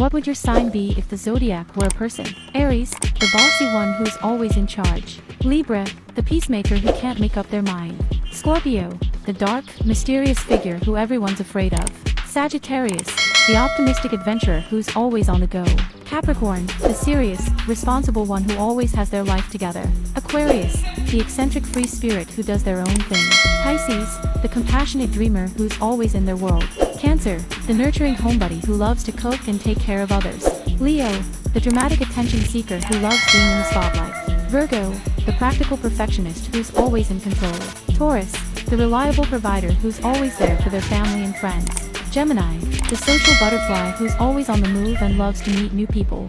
What would your sign be if the zodiac were a person? Aries, the bossy one who's always in charge. Libra, the peacemaker who can't make up their mind. Scorpio, the dark, mysterious figure who everyone's afraid of. Sagittarius, the optimistic adventurer who's always on the go. Capricorn, the serious, responsible one who always has their life together. Aquarius, the eccentric free spirit who does their own thing. Pisces, the compassionate dreamer who's always in their world. Cancer, the nurturing homebody who loves to cook and take care of others. Leo, the dramatic attention seeker who loves being in the spotlight. Virgo, the practical perfectionist who's always in control. Taurus, the reliable provider who's always there for their family and friends. Gemini, the social butterfly who's always on the move and loves to meet new people.